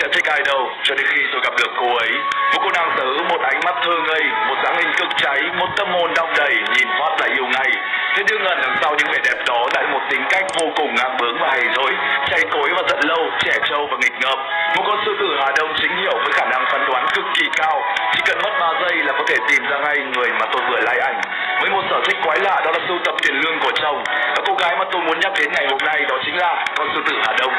sẽ thích ai đâu, cho đến khi tôi gặp được cô ấy. Một cô nàng tử, một ánh mắt thơ ngây, một dáng hình cực cháy, một tâm hồn đong đầy, nhìn phát lại yêu ngay. Thế nhưng ẩn đằng sau những vẻ đẹp đó lại một tính cách vô cùng ngang bướng và hay dối chay cối và giận lâu, trẻ trâu và nghịch ngợm. Một con sư tử hà đông chính hiệu với khả năng phán đoán cực kỳ cao. Chỉ cần mất 3 giây là có thể tìm ra ngay người mà tôi vừa like ảnh. Với một sở thích quái lạ, đó là sưu tập tiền lương của chồng. Và cô gái mà tôi muốn nhắc đến ngày hôm nay đó chính là con sư tử hà đông.